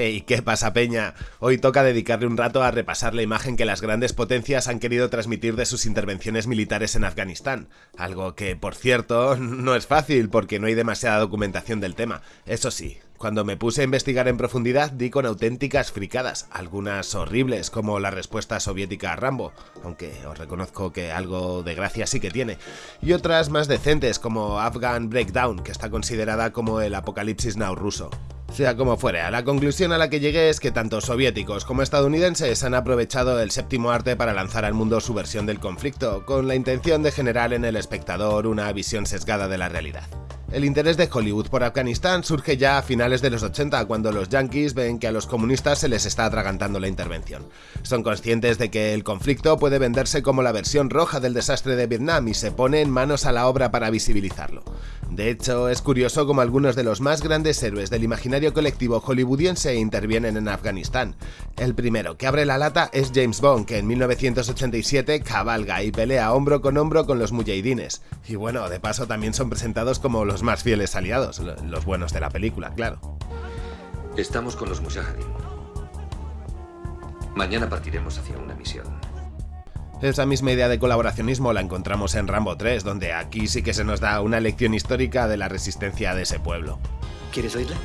Hey, ¿qué pasa, Peña? Hoy toca dedicarle un rato a repasar la imagen que las grandes potencias han querido transmitir de sus intervenciones militares en Afganistán. Algo que, por cierto, no es fácil porque no hay demasiada documentación del tema. Eso sí, cuando me puse a investigar en profundidad di con auténticas fricadas, algunas horribles como la respuesta soviética a Rambo, aunque os reconozco que algo de gracia sí que tiene, y otras más decentes como Afghan Breakdown, que está considerada como el apocalipsis now ruso. Sea como fuere, a la conclusión a la que llegué es que tanto soviéticos como estadounidenses han aprovechado el séptimo arte para lanzar al mundo su versión del conflicto, con la intención de generar en el espectador una visión sesgada de la realidad. El interés de Hollywood por Afganistán surge ya a finales de los 80 cuando los yankees ven que a los comunistas se les está atragantando la intervención. Son conscientes de que el conflicto puede venderse como la versión roja del desastre de Vietnam y se ponen manos a la obra para visibilizarlo. De hecho, es curioso como algunos de los más grandes héroes del imaginario colectivo hollywoodiense intervienen en Afganistán. El primero que abre la lata es James Bond, que en 1987 cabalga y pelea hombro con hombro con los mujahidines. Y bueno, de paso también son presentados como los más fieles aliados, los buenos de la película, claro. Estamos con los Mujahideen. Mañana partiremos hacia una misión. Esa misma idea de colaboracionismo la encontramos en Rambo 3, donde aquí sí que se nos da una lección histórica de la resistencia de ese pueblo. ¿Quieres oírla?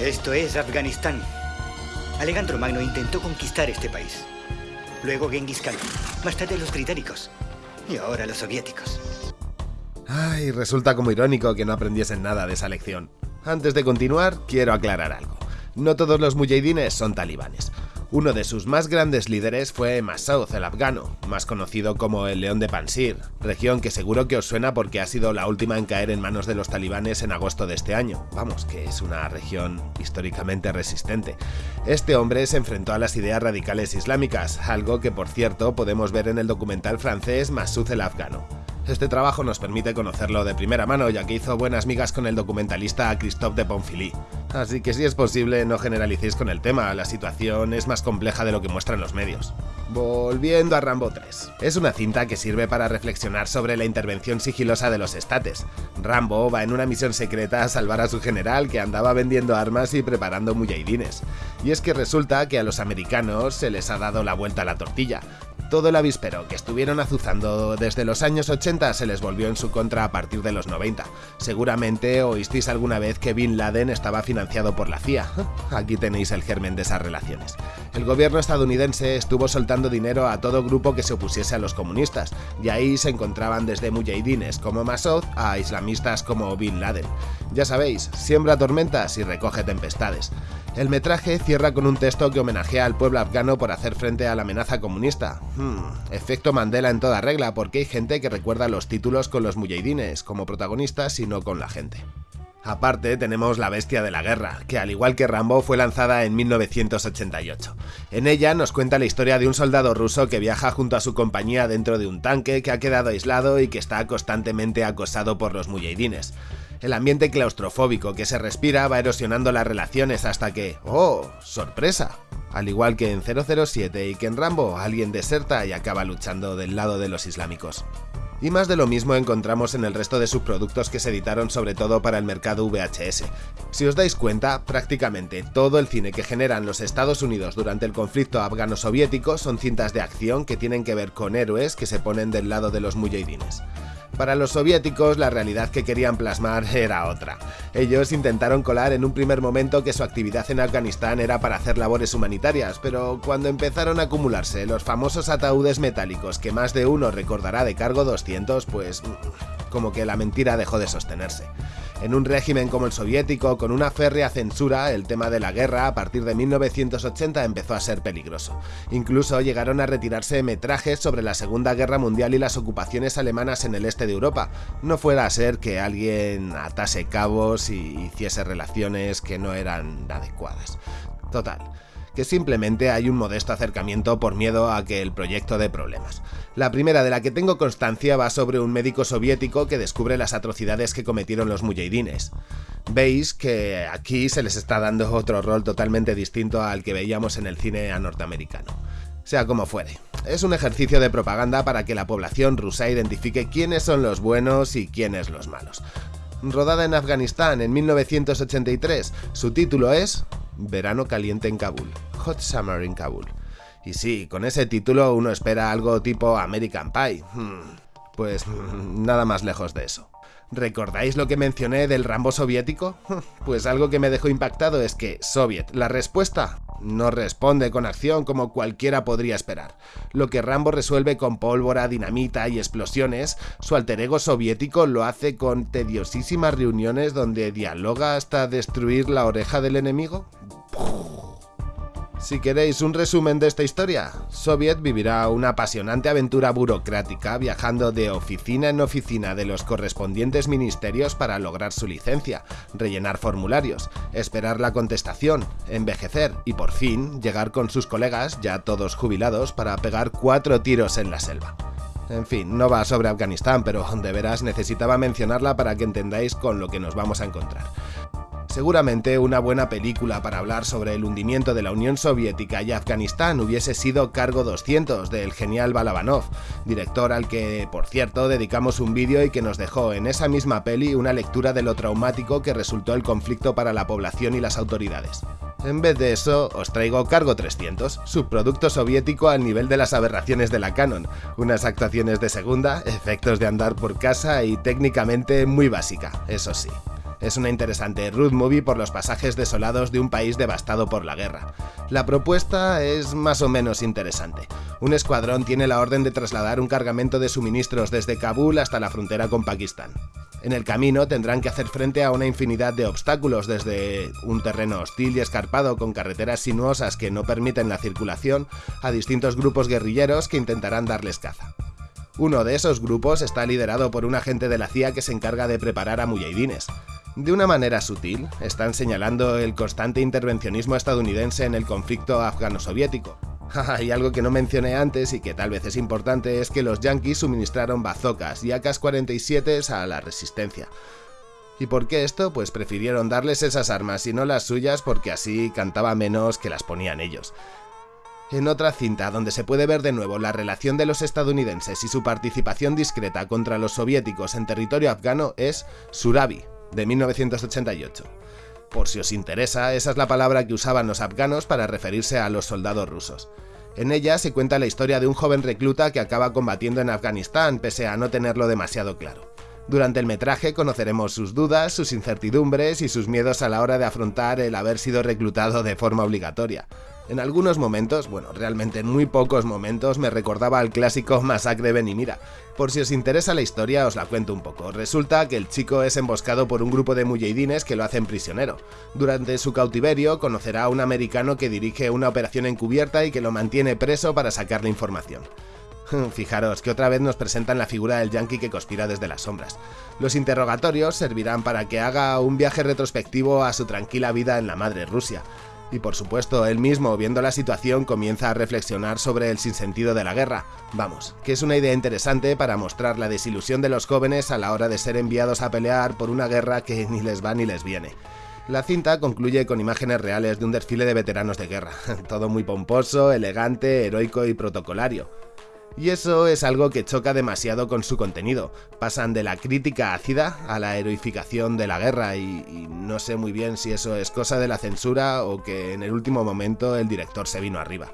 Esto es Afganistán. Alejandro Magno intentó conquistar este país. Luego Genghis Khan. Más tarde los británicos. Y ahora los soviéticos. Ay, resulta como irónico que no aprendiesen nada de esa lección. Antes de continuar, quiero aclarar algo. No todos los mujahidines son talibanes. Uno de sus más grandes líderes fue Masoud el afgano, más conocido como el León de Pansir, región que seguro que os suena porque ha sido la última en caer en manos de los talibanes en agosto de este año. Vamos, que es una región históricamente resistente. Este hombre se enfrentó a las ideas radicales islámicas, algo que por cierto podemos ver en el documental francés Masoud el afgano. Este trabajo nos permite conocerlo de primera mano, ya que hizo buenas migas con el documentalista Christophe de Ponfilly. Así que si es posible, no generalicéis con el tema, la situación es más compleja de lo que muestran los medios. Volviendo a Rambo 3. Es una cinta que sirve para reflexionar sobre la intervención sigilosa de los estates. Rambo va en una misión secreta a salvar a su general que andaba vendiendo armas y preparando mujahidines. Y es que resulta que a los americanos se les ha dado la vuelta a la tortilla todo el avispero que estuvieron azuzando desde los años 80 se les volvió en su contra a partir de los 90. Seguramente oísteis alguna vez que Bin Laden estaba financiado por la CIA. Aquí tenéis el germen de esas relaciones. El gobierno estadounidense estuvo soltando dinero a todo grupo que se opusiese a los comunistas, y ahí se encontraban desde mujahidines como Masoud a islamistas como Bin Laden. Ya sabéis, siembra tormentas y recoge tempestades. El metraje cierra con un texto que homenajea al pueblo afgano por hacer frente a la amenaza comunista. Hmm, efecto Mandela en toda regla, porque hay gente que recuerda los títulos con los mujahidines como protagonistas y no con la gente. Aparte tenemos La Bestia de la Guerra, que al igual que Rambo fue lanzada en 1988. En ella nos cuenta la historia de un soldado ruso que viaja junto a su compañía dentro de un tanque que ha quedado aislado y que está constantemente acosado por los mujahidines. El ambiente claustrofóbico que se respira va erosionando las relaciones hasta que, ¡oh, sorpresa! Al igual que en 007 y que en Rambo, alguien deserta y acaba luchando del lado de los islámicos. Y más de lo mismo encontramos en el resto de subproductos que se editaron sobre todo para el mercado VHS. Si os dais cuenta, prácticamente todo el cine que generan los Estados Unidos durante el conflicto afgano-soviético son cintas de acción que tienen que ver con héroes que se ponen del lado de los mujahidines. Para los soviéticos la realidad que querían plasmar era otra. Ellos intentaron colar en un primer momento que su actividad en Afganistán era para hacer labores humanitarias, pero cuando empezaron a acumularse los famosos ataúdes metálicos que más de uno recordará de cargo 200, pues como que la mentira dejó de sostenerse. En un régimen como el soviético, con una férrea censura, el tema de la guerra a partir de 1980 empezó a ser peligroso. Incluso llegaron a retirarse metrajes sobre la Segunda Guerra Mundial y las ocupaciones alemanas en el este de Europa. No fuera a ser que alguien atase cabos y hiciese relaciones que no eran adecuadas. Total, que simplemente hay un modesto acercamiento por miedo a que el proyecto dé problemas. La primera de la que tengo constancia va sobre un médico soviético que descubre las atrocidades que cometieron los mujahidines. Veis que aquí se les está dando otro rol totalmente distinto al que veíamos en el cine norteamericano. Sea como fuere, es un ejercicio de propaganda para que la población rusa identifique quiénes son los buenos y quiénes los malos. rodada en Afganistán en 1983. Su título es Verano caliente en Kabul, Hot Summer in Kabul. Y sí, con ese título uno espera algo tipo American Pie. Hmm, pues nada más lejos de eso. ¿Recordáis lo que mencioné del Rambo soviético? Pues algo que me dejó impactado es que Soviet, la respuesta, no responde con acción como cualquiera podría esperar. Lo que Rambo resuelve con pólvora, dinamita y explosiones, su alter ego soviético lo hace con tediosísimas reuniones donde dialoga hasta destruir la oreja del enemigo. Si queréis un resumen de esta historia, Soviet vivirá una apasionante aventura burocrática viajando de oficina en oficina de los correspondientes ministerios para lograr su licencia, rellenar formularios, esperar la contestación, envejecer y por fin llegar con sus colegas, ya todos jubilados, para pegar cuatro tiros en la selva. En fin, no va sobre Afganistán, pero de veras necesitaba mencionarla para que entendáis con lo que nos vamos a encontrar. Seguramente una buena película para hablar sobre el hundimiento de la Unión Soviética y Afganistán hubiese sido Cargo 200 del genial Balabanov, director al que, por cierto, dedicamos un vídeo y que nos dejó en esa misma peli una lectura de lo traumático que resultó el conflicto para la población y las autoridades. En vez de eso, os traigo Cargo 300, subproducto soviético al nivel de las aberraciones de la Canon, unas actuaciones de segunda, efectos de andar por casa y técnicamente muy básica, eso sí. Es una interesante road movie por los pasajes desolados de un país devastado por la guerra. La propuesta es más o menos interesante. Un escuadrón tiene la orden de trasladar un cargamento de suministros desde Kabul hasta la frontera con Pakistán. En el camino tendrán que hacer frente a una infinidad de obstáculos, desde un terreno hostil y escarpado con carreteras sinuosas que no permiten la circulación, a distintos grupos guerrilleros que intentarán darles caza. Uno de esos grupos está liderado por un agente de la CIA que se encarga de preparar a mujahidines. De una manera sutil, están señalando el constante intervencionismo estadounidense en el conflicto afgano-soviético. y algo que no mencioné antes y que tal vez es importante es que los yankees suministraron bazocas y AK-47 a la resistencia. ¿Y por qué esto? Pues prefirieron darles esas armas y no las suyas porque así cantaba menos que las ponían ellos. En otra cinta donde se puede ver de nuevo la relación de los estadounidenses y su participación discreta contra los soviéticos en territorio afgano es Surabi, de 1988. Por si os interesa, esa es la palabra que usaban los afganos para referirse a los soldados rusos. En ella se cuenta la historia de un joven recluta que acaba combatiendo en Afganistán pese a no tenerlo demasiado claro. Durante el metraje conoceremos sus dudas, sus incertidumbres y sus miedos a la hora de afrontar el haber sido reclutado de forma obligatoria. En algunos momentos, bueno, realmente en muy pocos momentos, me recordaba al clásico Masacre Ben y Mira. Por si os interesa la historia, os la cuento un poco. Resulta que el chico es emboscado por un grupo de mujahidines que lo hacen prisionero. Durante su cautiverio, conocerá a un americano que dirige una operación encubierta y que lo mantiene preso para sacarle información. Fijaros que otra vez nos presentan la figura del yankee que conspira desde las sombras. Los interrogatorios servirán para que haga un viaje retrospectivo a su tranquila vida en la madre Rusia. Y por supuesto, él mismo, viendo la situación, comienza a reflexionar sobre el sinsentido de la guerra. Vamos, que es una idea interesante para mostrar la desilusión de los jóvenes a la hora de ser enviados a pelear por una guerra que ni les va ni les viene. La cinta concluye con imágenes reales de un desfile de veteranos de guerra, todo muy pomposo, elegante, heroico y protocolario. Y eso es algo que choca demasiado con su contenido. Pasan de la crítica ácida a la heroificación de la guerra y, no sé muy bien si eso es cosa de la censura o que en el último momento el director se vino arriba.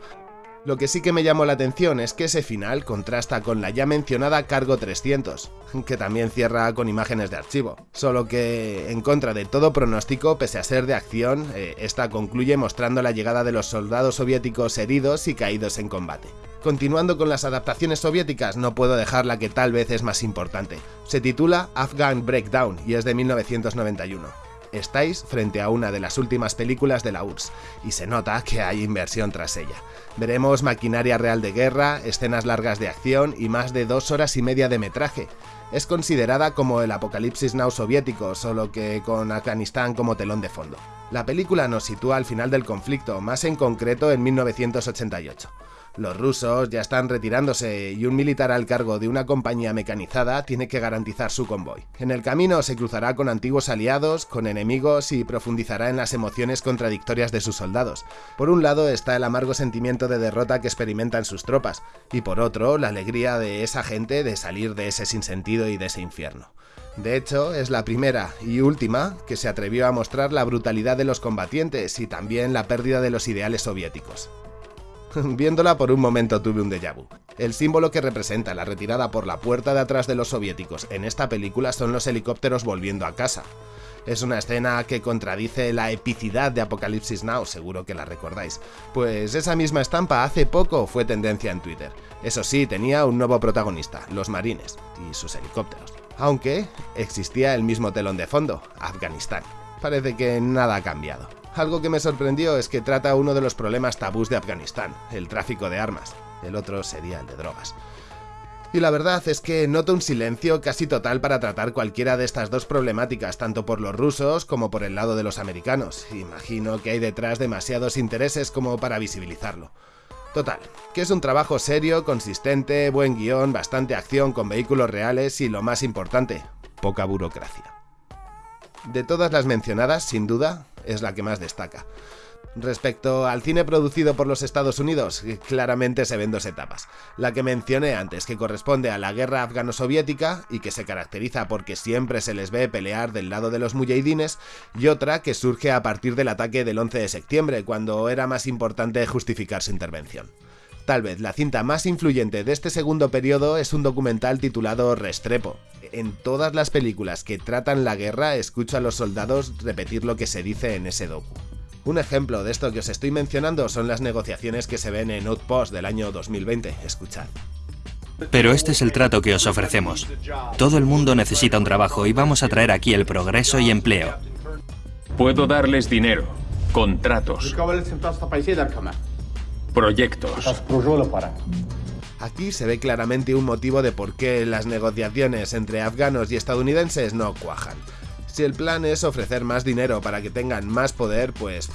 Lo que sí que me llamó la atención es que ese final contrasta con la ya mencionada Cargo 300, que también cierra con imágenes de archivo. Solo que, en contra de todo pronóstico, pese a ser de acción, eh, esta concluye mostrando la llegada de los soldados soviéticos heridos y caídos en combate. Continuando con las adaptaciones soviéticas, no puedo dejar la que tal vez es más importante. Se titula Afghan Breakdown y es de 1991 estáis frente a una de las últimas películas de la URSS, y se nota que hay inversión tras ella. Veremos maquinaria real de guerra, escenas largas de acción y más de dos horas y media de metraje. Es considerada como el Apocalipsis Now soviético, solo que con Afganistán como telón de fondo. La película nos sitúa al final del conflicto, más en concreto en 1988. Los rusos ya están retirándose y un militar al cargo de una compañía mecanizada tiene que garantizar su convoy. En el camino se cruzará con antiguos aliados, con enemigos y profundizará en las emociones contradictorias de sus soldados. Por un lado está el amargo sentimiento de derrota que experimentan sus tropas, y por otro la alegría de esa gente de salir de ese sinsentido y de ese infierno. De hecho, es la primera y última que se atrevió a mostrar la brutalidad de los combatientes y también la pérdida de los ideales soviéticos. Viéndola por un momento tuve un déjà vu. El símbolo que representa la retirada por la puerta de atrás de los soviéticos en esta película son los helicópteros volviendo a casa. Es una escena que contradice la epicidad de Apocalipsis Now, seguro que la recordáis. Pues esa misma estampa hace poco fue tendencia en Twitter. Eso sí, tenía un nuevo protagonista, los marines y sus helicópteros. Aunque existía el mismo telón de fondo, Afganistán. Parece que nada ha cambiado. Algo que me sorprendió es que trata uno de los problemas tabús de Afganistán, el tráfico de armas el otro sería el de drogas. Y la verdad es que noto un silencio casi total para tratar cualquiera de estas dos problemáticas, tanto por los rusos como por el lado de los americanos. Imagino que hay detrás demasiados intereses como para visibilizarlo. Total, que es un trabajo serio, consistente, buen guion, bastante acción con vehículos reales y lo más importante, poca burocracia. De todas las mencionadas, sin duda, es la que más destaca. Respecto al cine producido por los Estados Unidos, claramente se ven dos etapas. La que mencioné antes, que corresponde a la guerra afgano-soviética y que se caracteriza porque siempre se les ve pelear del lado de los mujahidines, y otra que surge a partir del ataque del 11 de septiembre, cuando era más importante justificar su intervención. Tal vez la cinta más influyente de este segundo periodo es un documental titulado Restrepo. En todas las películas que tratan la guerra escucho a los soldados repetir lo que se dice en ese docu. Un ejemplo de esto que os estoy mencionando son las negociaciones que se ven en Outpost del año 2020. Escuchad. Pero este es el trato que os ofrecemos. Todo el mundo necesita un trabajo y vamos a traer aquí el progreso y empleo. Puedo darles dinero, contratos, proyectos. Aquí se ve claramente un motivo de por qué las negociaciones entre afganos y estadounidenses no cuajan. Si el plan es ofrecer más dinero para que tengan más poder, pues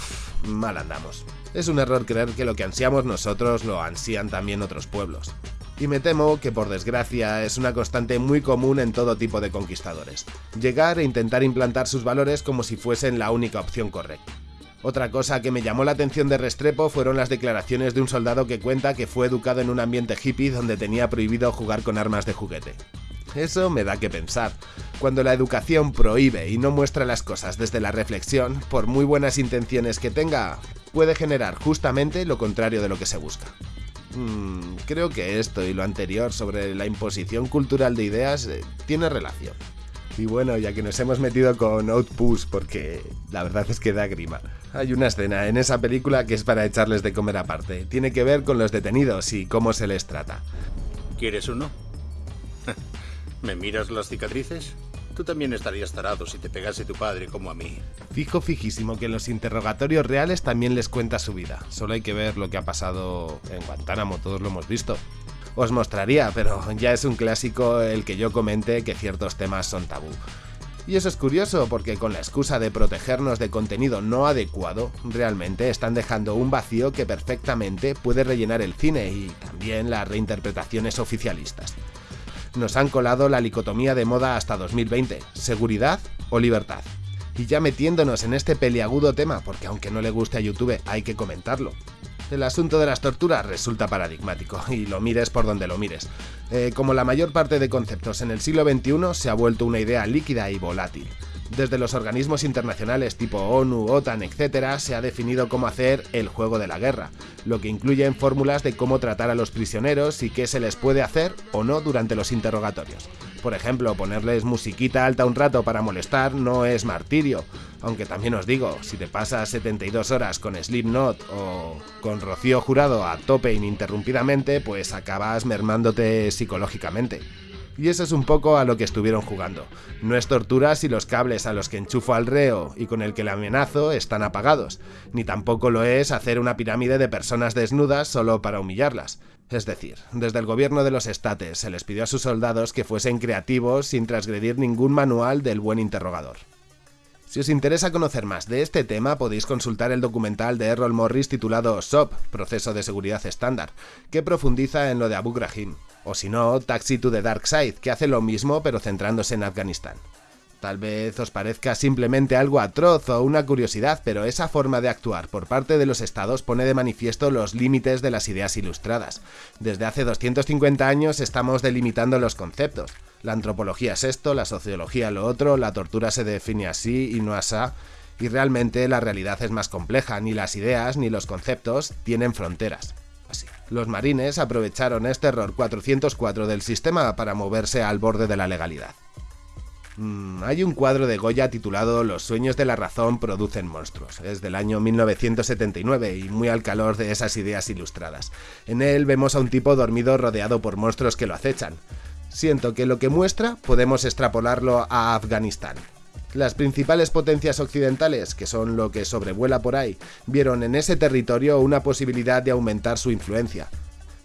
mal andamos. Es un error creer que lo que ansiamos nosotros lo ansían también otros pueblos. Y me temo que por desgracia es una constante muy común en todo tipo de conquistadores. Llegar e intentar implantar sus valores como si fuesen la única opción correcta. Otra cosa que me llamó la atención de Restrepo fueron las declaraciones de un soldado que cuenta que fue educado en un ambiente hippie donde tenía prohibido jugar con armas de juguete. Eso me da que pensar. Cuando la educación prohíbe y no muestra las cosas desde la reflexión, por muy buenas intenciones que tenga, puede generar justamente lo contrario de lo que se busca. Mm, creo que esto y lo anterior sobre la imposición cultural de ideas eh, tiene relación. Y bueno, ya que nos hemos metido con Outpush, porque la verdad es que da grima. Hay una escena en esa película que es para echarles de comer aparte. Tiene que ver con los detenidos y cómo se les trata. ¿Quieres uno? ¿Me miras las cicatrices? Tú también estarías tarado si te pegase tu padre como a mí. Fijo fijísimo que en los interrogatorios reales también les cuenta su vida. Solo hay que ver lo que ha pasado en Guantánamo, todos lo hemos visto. Os mostraría, pero ya es un clásico el que yo comente que ciertos temas son tabú. Y eso es curioso porque con la excusa de protegernos de contenido no adecuado, realmente están dejando un vacío que perfectamente puede rellenar el cine y también las reinterpretaciones oficialistas nos han colado la licotomía de moda hasta 2020, seguridad o libertad. Y ya metiéndonos en este peliagudo tema, porque aunque no le guste a YouTube, hay que comentarlo. El asunto de las torturas resulta paradigmático, y lo mires por donde lo mires. Eh, como la mayor parte de conceptos en el siglo XXI, se ha vuelto una idea líquida y volátil. Desde los organismos internacionales tipo ONU, OTAN, etc., se ha definido cómo hacer el juego de la guerra, lo que incluye fórmulas de cómo tratar a los prisioneros y qué se les puede hacer o no durante los interrogatorios. Por ejemplo, ponerles musiquita alta un rato para molestar no es martirio, aunque también os digo, si te pasas 72 horas con Slipknot o con Rocío Jurado a tope ininterrumpidamente, pues acabas mermándote psicológicamente. Y eso es un poco a lo que estuvieron jugando. No es tortura si los cables a los que enchufo al reo y con el que le amenazo están apagados, ni tampoco lo es hacer una pirámide de personas desnudas solo para humillarlas. Es decir, desde el gobierno de los estates se les pidió a sus soldados que fuesen creativos sin transgredir ningún manual del buen interrogador. Si os interesa conocer más de este tema, podéis consultar el documental de Errol Morris titulado SOP, Proceso de Seguridad Estándar, que profundiza en lo de Abu Ghraib. O si no, Taxi to the Dark Side, que hace lo mismo pero centrándose en Afganistán. Tal vez os parezca simplemente algo atroz o una curiosidad, pero esa forma de actuar por parte de los estados pone de manifiesto los límites de las ideas ilustradas. Desde hace 250 años estamos delimitando los conceptos. La antropología es esto, la sociología lo otro, la tortura se define así y no asá, y realmente la realidad es más compleja, ni las ideas ni los conceptos tienen fronteras. Así. Los marines aprovecharon este error 404 del sistema para moverse al borde de la legalidad. Mm, hay un cuadro de Goya titulado Los sueños de la razón producen monstruos. Es del año 1979 y muy al calor de esas ideas ilustradas. En él vemos a un tipo dormido rodeado por monstruos que lo acechan. Siento que lo que muestra podemos extrapolarlo a Afganistán. Las principales potencias occidentales, que son lo que sobrevuela por ahí, vieron en ese territorio una posibilidad de aumentar su influencia.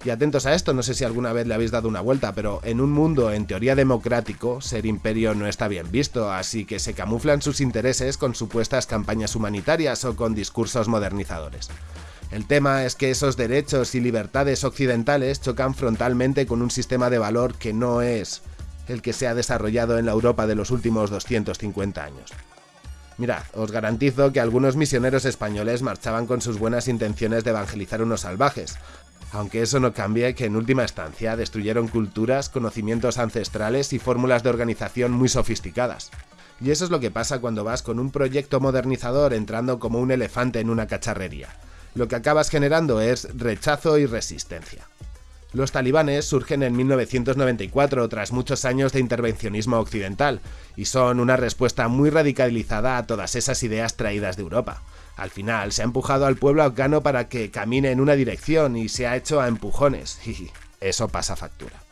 Y atentos a esto, no sé si alguna vez le habéis dado una vuelta, pero en un mundo en teoría democrático, ser imperio no está bien visto, así que se camuflan sus intereses con supuestas campañas humanitarias o con discursos modernizadores. El tema es que esos derechos y libertades occidentales chocan frontalmente con un sistema de valor que no es el que se ha desarrollado en la Europa de los últimos 250 años. Mirad, os garantizo que algunos misioneros españoles marchaban con sus buenas intenciones de evangelizar unos salvajes, aunque eso no cambie que en última instancia destruyeron culturas, conocimientos ancestrales y fórmulas de organización muy sofisticadas. Y eso es lo que pasa cuando vas con un proyecto modernizador entrando como un elefante en una cacharrería. Lo que acabas generando es rechazo y resistencia. Los talibanes surgen en 1994 tras muchos años de intervencionismo occidental y son una respuesta muy radicalizada a todas esas ideas traídas de Europa. Al final se ha empujado al pueblo afgano para que camine en una dirección y se ha hecho a empujones eso pasa factura.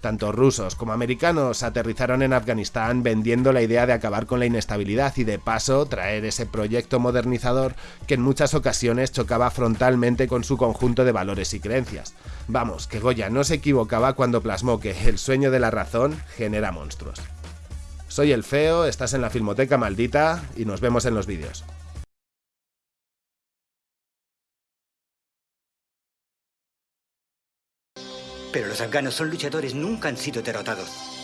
Tanto rusos como americanos aterrizaron en Afganistán vendiendo la idea de acabar con la inestabilidad y de paso traer ese proyecto modernizador que en muchas ocasiones chocaba frontalmente con su conjunto de valores y creencias. Vamos, que Goya no se equivocaba cuando plasmó que el sueño de la razón genera monstruos. Soy el feo, estás en la Filmoteca Maldita y nos vemos en los vídeos. Pero los afganos son luchadores, nunca han sido derrotados.